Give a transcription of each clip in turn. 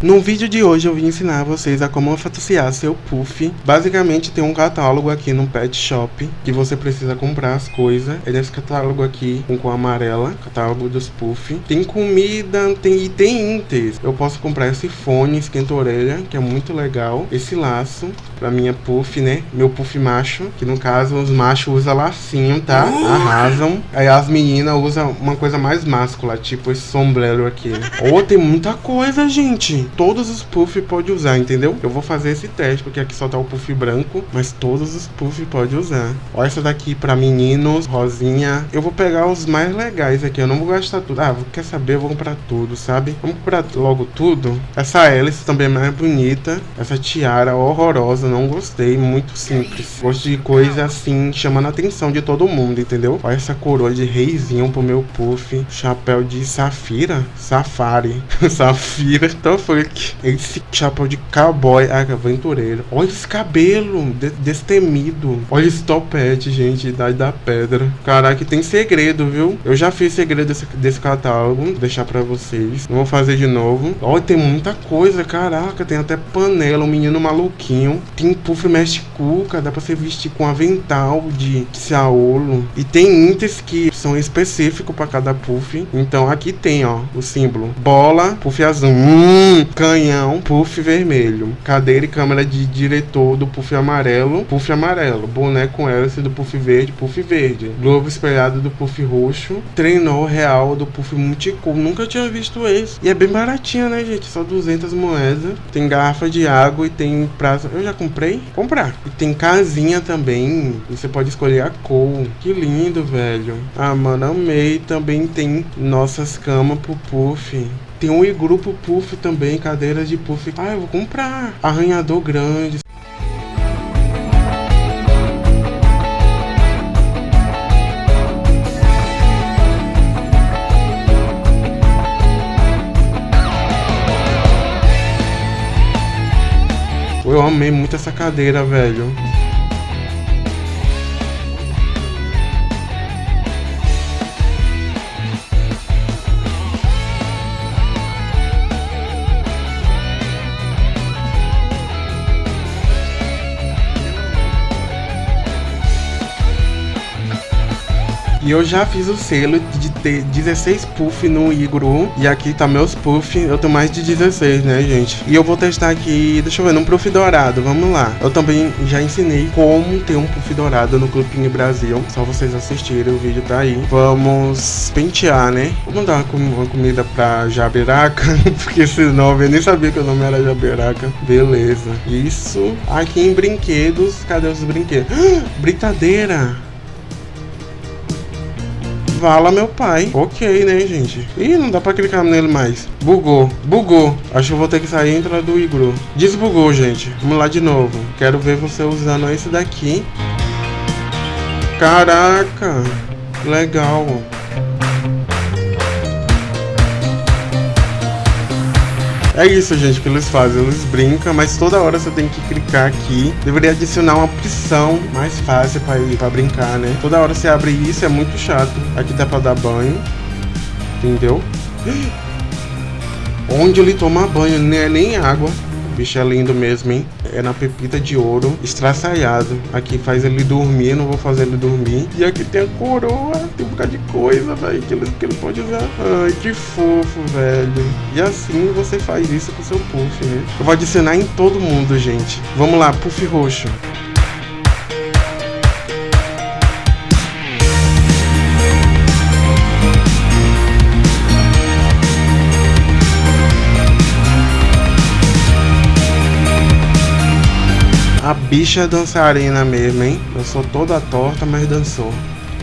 No vídeo de hoje eu vim ensinar vocês a como fantasiar seu puff. Basicamente tem um catálogo aqui no pet shop que você precisa comprar as coisas. É nesse catálogo aqui com cor amarela, catálogo dos puff. Tem comida tem, e tem intes. Eu posso comprar esse fone esquenta-orelha, que é muito legal. Esse laço pra minha puff, né? Meu puff macho, que no caso os machos usam lacinho, tá? Arrasam. Aí as meninas usam uma coisa mais máscula, tipo esse sombrero aqui. Oh, tem muita coisa, gente todos os puff pode usar, entendeu? Eu vou fazer esse teste, porque aqui só tá o puff branco, mas todos os puff pode usar. Olha essa daqui pra meninos, rosinha. Eu vou pegar os mais legais aqui, eu não vou gastar tudo. Ah, quer saber? Eu vou comprar tudo, sabe? Vamos comprar logo tudo. Essa hélice também é mais bonita. Essa tiara horrorosa, não gostei, muito simples. Gosto de coisa assim, chamando a atenção de todo mundo, entendeu? Olha essa coroa de reizinho pro meu puff. Chapéu de safira? Safari. safira. Então foi esse chapéu de cowboy aventureiro. Olha esse cabelo de destemido. Olha esse topete, gente. Idade da pedra. Caraca, tem segredo, viu? Eu já fiz segredo desse, desse catálogo. Vou deixar pra vocês. Não vou fazer de novo. Olha, tem muita coisa. Caraca, tem até panela. Um menino maluquinho. Tem puff mestre cuca. Dá pra você vestir com avental de saolo. E tem intes que são específicos pra cada puff. Então aqui tem, ó, o símbolo. Bola, puff azul. Hum, canhão, puff vermelho. Cadeira e câmera de diretor do puff amarelo, puff amarelo. Boneco com hélice do puff verde, puff verde. Globo espelhado do puff roxo. Treinol real do puff multicool. Nunca tinha visto esse. E é bem baratinho, né, gente? Só 200 moedas. Tem garrafa de água e tem prazo. Eu já comprei? Comprar. E tem casinha também. Você pode escolher a cor. Que lindo, velho. Ah, mano, amei. Também tem nossas camas pro puff. Tem um grupo puff também, cadeiras de puff. Ah, eu vou comprar. Arranhador grande. Eu amei muito essa cadeira, velho. E eu já fiz o selo de ter 16 puff no Igru. E aqui tá meus puff. Eu tenho mais de 16, né, gente? E eu vou testar aqui, deixa eu ver, num puff dourado. Vamos lá. Eu também já ensinei como ter um puff dourado no Clubinho Brasil. Só vocês assistirem, o vídeo tá aí. Vamos pentear, né? Vamos dar uma comida pra Jaberaca. Porque esse nome, eu nem sabia que o nome era Jaberaca. Beleza. Isso. Aqui em brinquedos. Cadê os brinquedos? Britadeira. Vala meu pai. Ok, né, gente? Ih, não dá pra clicar nele mais. Bugou. Bugou. Acho que eu vou ter que sair e entrar do igru. Desbugou, gente. Vamos lá de novo. Quero ver você usando esse daqui. Caraca. Legal. É isso, gente, que eles fazem. Eles brincam, mas toda hora você tem que clicar aqui. Deveria adicionar uma opção mais fácil pra, ir, pra brincar, né? Toda hora você abre isso, é muito chato. Aqui dá pra dar banho. Entendeu? Onde ele toma banho, não é nem água bicho é lindo mesmo, hein? É na pepita de ouro, estraçaiado. Aqui faz ele dormir, não vou fazer ele dormir. E aqui tem a coroa, tem um bocado de coisa, velho, que ele, que ele pode usar. Ai, que fofo, velho. E assim você faz isso com seu puff, né? Eu vou adicionar em todo mundo, gente. Vamos lá, puff roxo. Bicha dançarina mesmo, hein? Eu sou toda torta, mas dançou.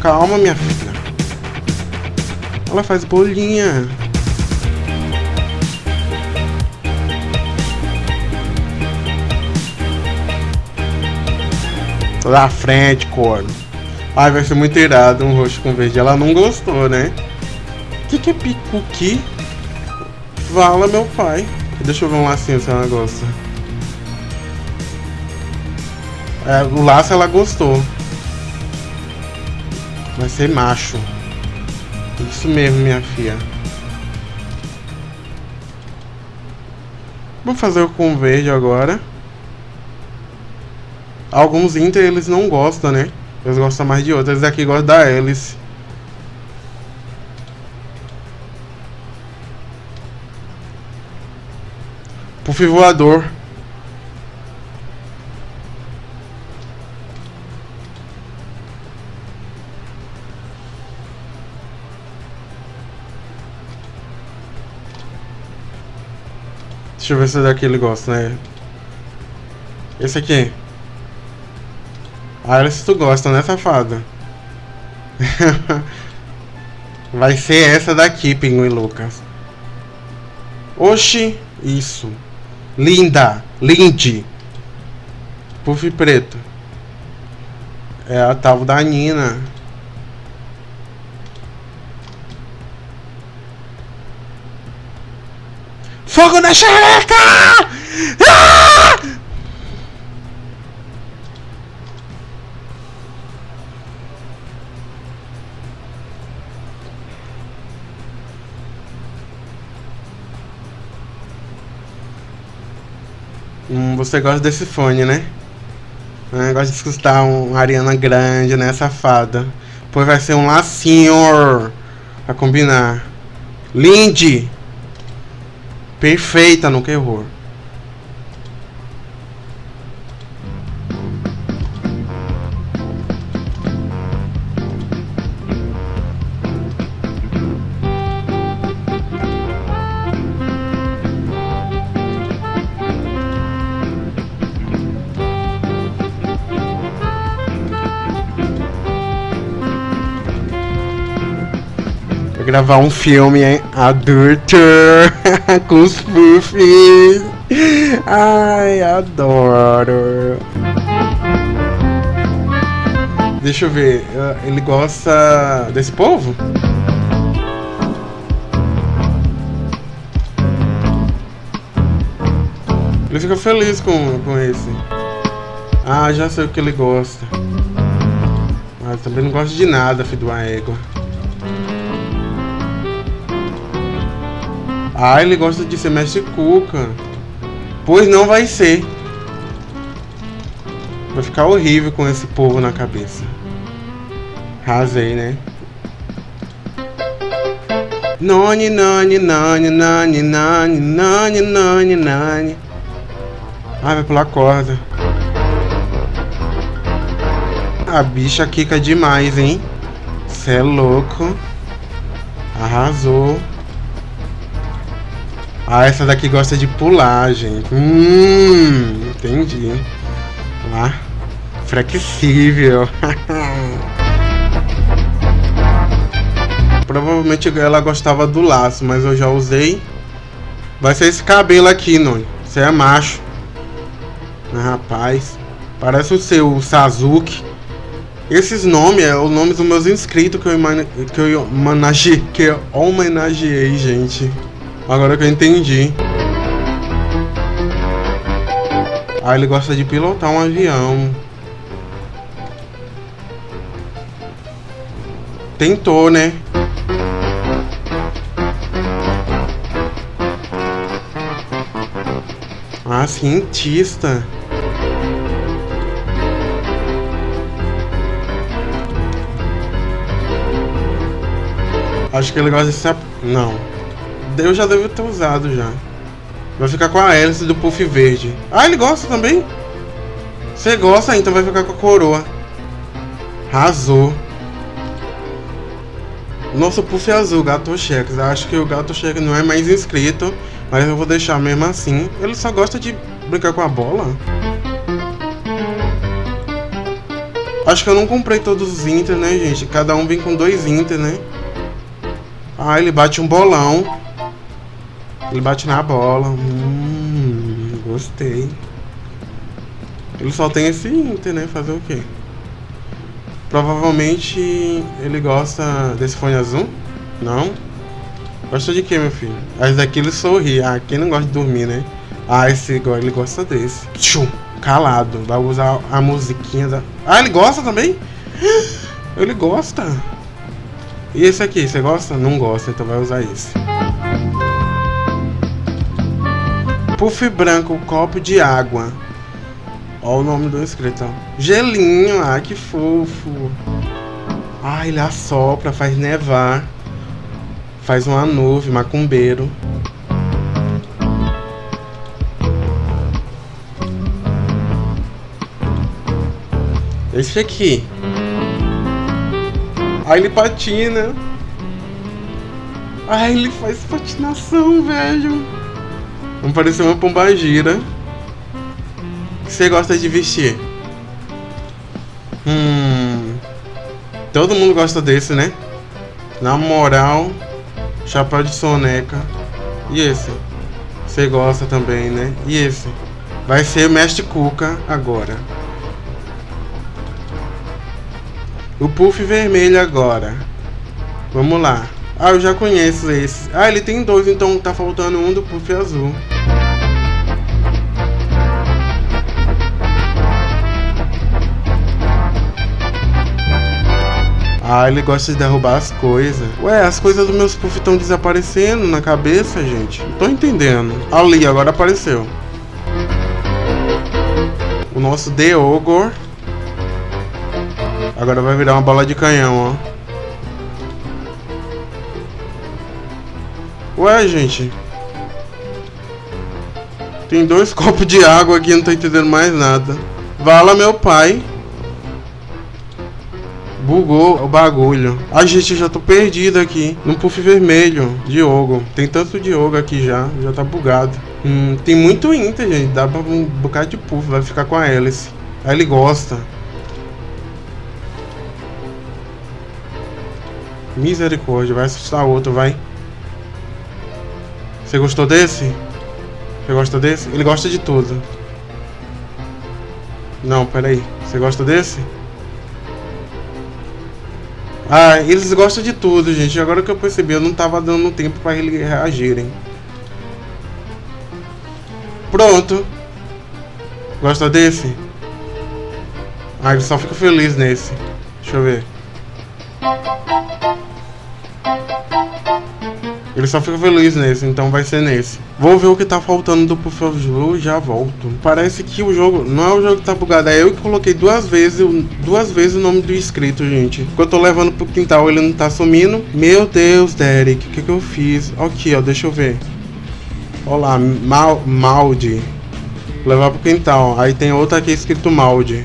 Calma, minha filha. Ela faz bolinha. Lá frente, corno. Ai, vai ser muito irado um roxo com verde. Ela não gostou, né? O que, que é picuqui? Vala, meu pai. Deixa eu ver um lacinho se ela gosta. É, o laço ela gostou. Vai ser macho. Isso mesmo, minha filha. Vou fazer com verde agora. Alguns Inter eles não gostam, né? Eles gostam mais de outros. Esse aqui gosta da hélice. Puff voador. Deixa eu ver se daqui ele gosta, né? Esse aqui. Ah, se tu gosta, né, safada? Vai ser essa daqui, Pinguim Lucas. Oxi, isso. Linda, linde. Puff preto. É a tal da Nina. Fogo na xereca! Ah! Hum, você gosta desse fone, né? Ah, gosta de escutar um Ariana Grande, né, safada? Pois vai ser um lacinho pra combinar. Lindy! Perfeita no que gravar um filme adulto com os puffs. Ai, adoro. Deixa eu ver, ele gosta desse povo? Ele fica feliz com, com esse. Ah, já sei o que ele gosta. Mas também não gosta de nada, filho uma égua. Ah, ele gosta de ser mestre cuca. Pois não vai ser. Vai ficar horrível com esse povo na cabeça. Rasei, né? Nani, nani, nani, nani, nani, nani, nani, nani. Ah, vai pular corda. A bicha quica demais, hein? Cê é louco. Arrasou. Ah, essa daqui gosta de pular, gente. Hum, entendi. Lá. Flexível. Provavelmente ela gostava do laço, mas eu já usei. Vai ser esse cabelo aqui, Noi. Você é macho. Ah, rapaz. Parece o seu Sazuki. Esses nomes é o nome dos meus inscritos que eu, que eu que eu homenageei, gente. Agora que eu entendi. Ah, ele gosta de pilotar um avião. Tentou, né? Ah, cientista. Acho que ele gosta de ser... Não. Eu já devo ter usado já. Vai ficar com a hélice do puff verde. Ah, ele gosta também? Você gosta, então vai ficar com a coroa. Arrasou. Nosso puff é azul, Gato Cheques. Acho que o Gato Cheques não é mais inscrito, mas eu vou deixar mesmo assim. Ele só gosta de brincar com a bola. Acho que eu não comprei todos os Inter, né, gente? Cada um vem com dois Inter, né? Ah, ele bate um bolão. Ele bate na bola. Hum, gostei. Ele só tem esse Inter, né? Fazer o quê? Provavelmente ele gosta desse fone azul? Não? Gosta de quê, meu filho? Esse daqui ele sorri. Ah, quem não gosta de dormir, né? Ah, esse ele gosta desse. Tchum, calado. Vai usar a musiquinha da... Ah, ele gosta também? Ele gosta. E esse aqui, você gosta? Não gosta, então vai usar esse. Puff branco, copo de água. Olha o nome do inscrito. Gelinho, ah, que fofo. Ah, ele assopra, faz nevar. Faz uma nuvem, macumbeiro. Esse aqui. Aí ele patina. Ai, ele faz patinação, velho. Vamos parecer uma pombagira. Você gosta de vestir? Hum. Todo mundo gosta desse, né? Na moral, chapéu de soneca. E esse? Você gosta também, né? E esse? Vai ser mestre Cuca agora. O puff vermelho agora. Vamos lá. Ah, eu já conheço esse. Ah, ele tem dois, então tá faltando um do puff azul. Ah, ele gosta de derrubar as coisas. Ué, as coisas dos meus puff estão desaparecendo na cabeça, gente. Não tô entendendo. Ali, agora apareceu. O nosso Deogor. Agora vai virar uma bola de canhão, ó. Ué, gente. Tem dois copos de água aqui, não tô entendendo mais nada. Vala meu pai. Bugou o bagulho. A gente já tô perdido aqui. No puff vermelho. Diogo. Tem tanto Diogo aqui já. Já tá bugado. Hum, tem muito Inter, gente. Dá pra um bocado de puff. Vai ficar com a hélice. Aí ele gosta. Misericórdia. Vai assustar outro, vai. Você gostou desse? Você gosta desse? Ele gosta de tudo. Não, peraí. Você gosta desse? Ah, eles gostam de tudo, gente. Agora que eu percebi, eu não tava dando tempo para eles reagirem. Pronto. Gosta desse? Ah, ele só fica feliz nesse. Deixa eu ver. Ele só fica feliz nesse, então vai ser nesse. Vou ver o que tá faltando do Puff of Blue e já volto. Parece que o jogo, não é o jogo que tá bugado, é eu que coloquei duas vezes, duas vezes o nome do inscrito, gente. Porque eu tô levando pro quintal, ele não tá sumindo. Meu Deus, Derek, o que que eu fiz? Aqui, ó, deixa eu ver. Olá, mal, Malde. Levar pro quintal. Aí tem outra aqui escrito Malde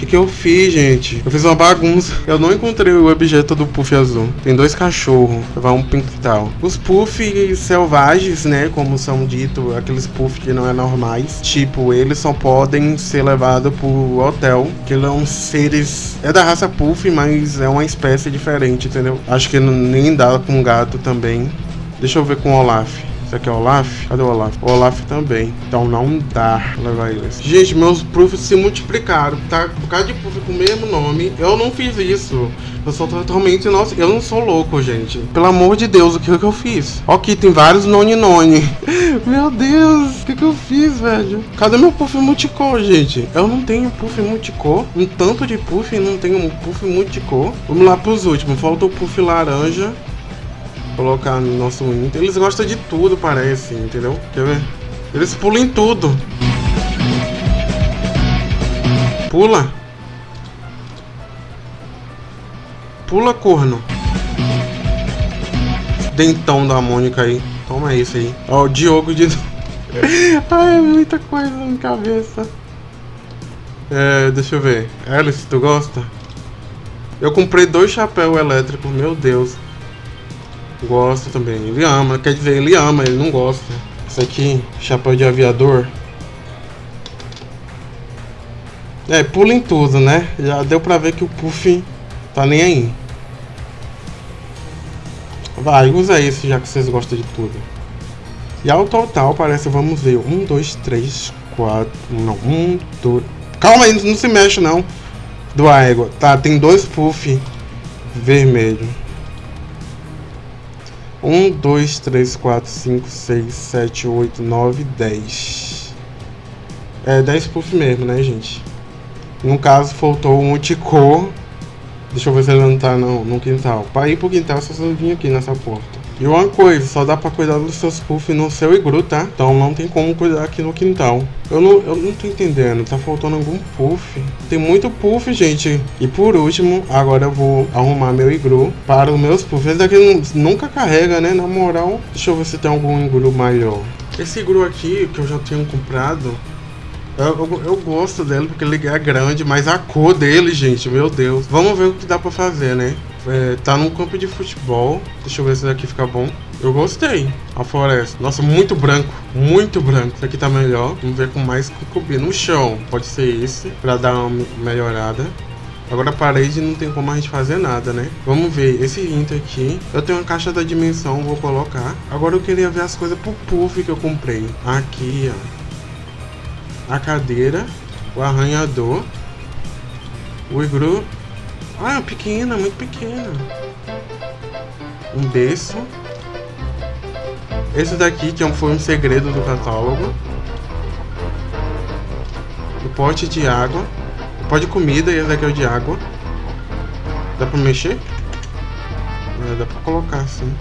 que, que eu fiz, gente? Eu fiz uma bagunça. Eu não encontrei o objeto do puff azul. Tem dois cachorros. Vai um pintal. Os puffs selvagens, né? Como são dito, aqueles puffs que não é normais. Tipo, eles só podem ser levados pro hotel. Que são seres. É da raça puff, mas é uma espécie diferente, entendeu? Acho que nem dá com gato também. Deixa eu ver com o Olaf. Isso aqui é o Olaf? Cadê o Olaf? O Olaf também. Então não dá levar eles. Gente, meus proofs se multiplicaram. Tá? Por causa de proof com o mesmo nome. Eu não fiz isso. Eu sou totalmente... Nossa, eu não sou louco, gente. Pelo amor de Deus, o que, que eu fiz? Ok, tem vários noni-noni. Meu Deus, o que, que eu fiz, velho? Cadê meu puff multicor, gente? Eu não tenho puff multicor. Um tanto de puff não tenho puff multicor. Vamos lá pros últimos. Falta o puff laranja colocar no nosso Inter. Eles gostam de tudo, parece, entendeu? Quer ver? Eles pulam em tudo. Pula. Pula, corno. Dentão da Mônica aí. Toma isso aí. Ó, o Diogo de... Ai, é muita coisa na cabeça. É, deixa eu ver. Alice, tu gosta? Eu comprei dois chapéus elétricos, meu Deus. Gosta também. Ele ama, quer dizer, ele ama, ele não gosta. Isso aqui, chapéu de aviador. É, pula em tudo, né? Já deu pra ver que o Puff tá nem aí. Vai, usa esse já que vocês gostam de tudo. E ao total parece, vamos ver, um, dois, três, quatro, não, um, dois... Calma aí, não se mexe não. Do égua. Tá, tem dois puff vermelho. 1, 2, 3, 4, 5, 6, 7, 8, 9, 10. É 10 puff mesmo, né, gente? No caso, faltou um Uticô. Deixa eu ver se ele não tá no, no quintal. Pra ir pro quintal, só você vir aqui nessa porta. E uma coisa, só dá pra cuidar dos seus puffs no seu igru, tá? Então não tem como cuidar aqui no quintal. Eu não, eu não tô entendendo, tá faltando algum puff. Tem muito puff, gente. E por último, agora eu vou arrumar meu igru para os meus puffs. Esse daqui nunca carrega, né? Na moral, deixa eu ver se tem algum igru maior. Esse igru aqui, que eu já tenho comprado, eu, eu, eu, gosto dele porque ele é grande, mas a cor dele, gente, meu Deus. Vamos ver o que dá pra fazer, né? É, tá num campo de futebol. Deixa eu ver se daqui fica bom. Eu gostei. A floresta. Nossa, muito branco. Muito branco. Esse aqui tá melhor. Vamos ver com mais que No chão. Pode ser esse. Pra dar uma melhorada. Agora a parede não tem como a gente fazer nada, né? Vamos ver. Esse Inter aqui. Eu tenho uma caixa da dimensão. Vou colocar. Agora eu queria ver as coisas pro puff que eu comprei. Aqui, ó. A cadeira. O arranhador. O igru ah, pequena, muito pequena. Um berço. Esse daqui que é foi um segredo do catálogo. O pote de água. O pote de comida e esse daqui é o de água. Dá pra mexer? É, dá pra colocar assim.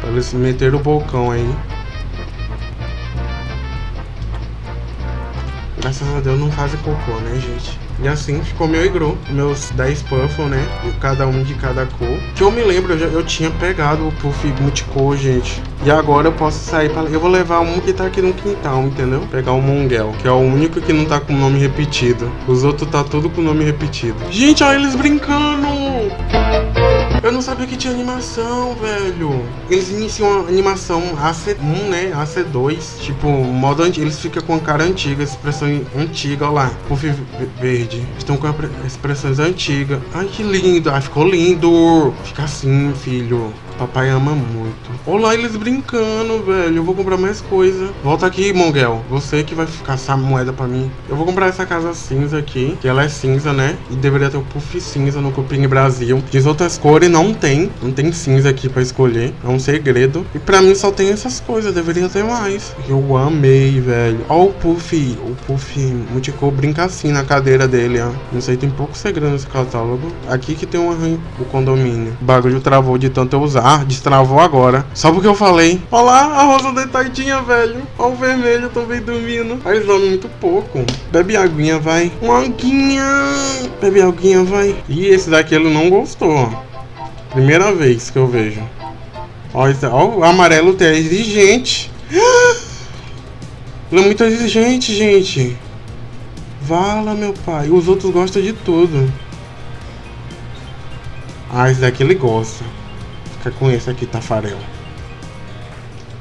Pra eles meter o balcão aí. Graças a Deus não fazem cocô, né, gente? E assim ficou meu igru, meus 10 puffles, né? Cada um de cada cor. Que eu me lembro, eu, já, eu tinha pegado o puff multicor, gente. E agora eu posso sair para Eu vou levar um que tá aqui no quintal, entendeu? Pegar o Mongel, que é o único que não tá com nome repetido. Os outros tá tudo com nome repetido. Gente, olha eles brincando! Eu não sabia que tinha animação, velho. Eles iniciam a animação AC1, né? AC2. Tipo, modo antigo. Eles ficam com a cara antiga, expressão antiga, olha lá. Puff verde. Estão com expressões antigas. Ai, que lindo. Ai, ficou lindo. Fica assim, filho. Papai ama muito. Olá, eles brincando, velho. Eu vou comprar mais coisa. Volta aqui, Mongel. Você que vai caçar moeda pra mim. Eu vou comprar essa casa cinza aqui. Que ela é cinza, né? E deveria ter o puff cinza no Cupim Brasil. Diz outras cores, não tem. Não tem cinza aqui pra escolher. É um segredo. E pra mim só tem essas coisas. Deveria ter mais. Eu amei, velho. Ó o puff. O puff multicor brinca assim na cadeira dele, ó. Não sei, tem pouco segredo nesse catálogo. Aqui que tem um o condomínio. O bagulho travou de tanto eu usar. Ah, destravou agora. Só porque eu falei. Olá, a rosa deitadinha, velho. Olha o vermelho também dormindo. Aí eles dormem muito pouco. Bebe aguinha, vai. Uma aguinha. Bebe aguinha, vai. E esse daqui ele não gostou. Primeira vez que eu vejo. Olha, olha o amarelo é exigente. Ele é muito exigente, gente. Vala, meu pai. Os outros gostam de tudo. Ah, esse daqui ele gosta. Fica com esse aqui, Tafarel.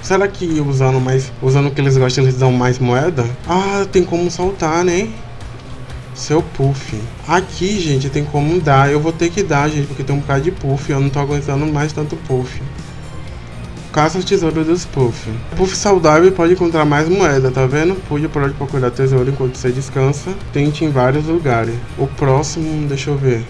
Será que usando mais. Usando o que eles gostam, eles dão mais moeda? Ah, tem como soltar, né? Seu puff. Aqui, gente, tem como dar. Eu vou ter que dar, gente, porque tem um bocado de puff. Eu não tô aguentando mais tanto puff. Caça o tesouro dos puff. Puff saudável pode encontrar mais moeda, tá vendo? Pude pode procurar tesouro enquanto você descansa. Tente em vários lugares. O próximo, deixa eu ver.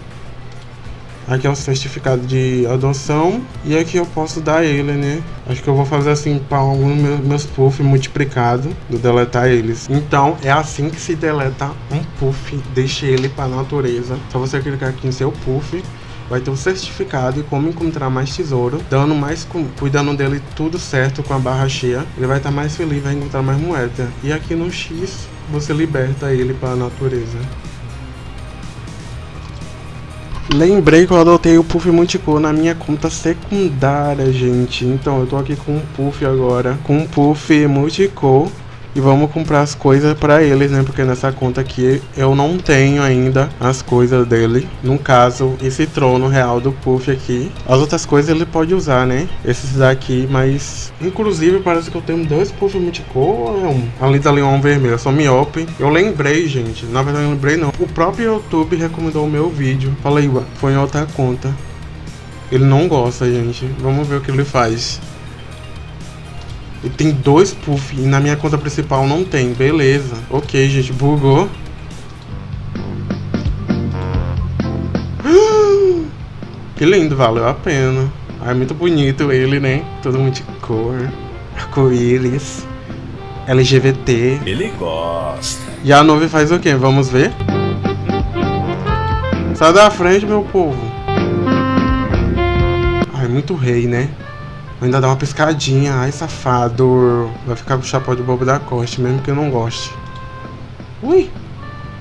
Aqui é o certificado de adoção. E aqui eu posso dar ele, né? Acho que eu vou fazer assim para alguns meus, meus puff multiplicado. Do deletar eles. Então é assim que se deleta um puff. Deixe ele para natureza. Só você clicar aqui em seu puff vai ter o um certificado e como encontrar mais tesouro, dando mais cuidando dele tudo certo com a barra cheia, ele vai estar tá mais feliz, vai encontrar mais moeda. E aqui no X você liberta ele para a natureza. Lembrei que eu adotei o Puff Multicor na minha conta secundária, gente. Então eu tô aqui com um Puff agora, com um Puff Multicor. E vamos comprar as coisas para eles, né? Porque nessa conta aqui eu não tenho ainda as coisas dele. No caso, esse trono real do Puff aqui. As outras coisas ele pode usar, né? Esses daqui, mas... Inclusive, parece que eu tenho dois Puff é um? Ali da Leão Vermelho, eu sou miope. Eu lembrei, gente. Na verdade, eu lembrei não. O próprio YouTube recomendou o meu vídeo. Falei, foi em outra conta. Ele não gosta, gente. Vamos ver o que ele faz. E tem dois puff e na minha conta principal não tem. Beleza. Ok, gente. Bugou. Que lindo, valeu a pena. Ah, é muito bonito ele, né? Todo mundo de cor. Arco-íris. LGBT. Ele gosta. E a nuvem faz o quê? Vamos ver? Sai da frente, meu povo. muito rei, né? Ainda dá uma piscadinha. Ai, safado. Vai ficar com o chapéu de bobo da corte, mesmo que eu não goste. Ui.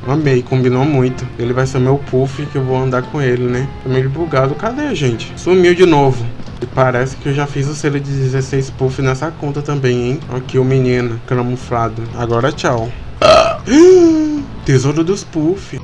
Amei, combinou muito. Ele vai ser meu puff que eu vou andar com ele, né? Tô meio bugado. Cadê, gente? Sumiu de novo. E parece que eu já fiz o selo de 16 puff nessa conta também, hein? Aqui o menino, camuflado. Agora tchau. Tesouro dos puff.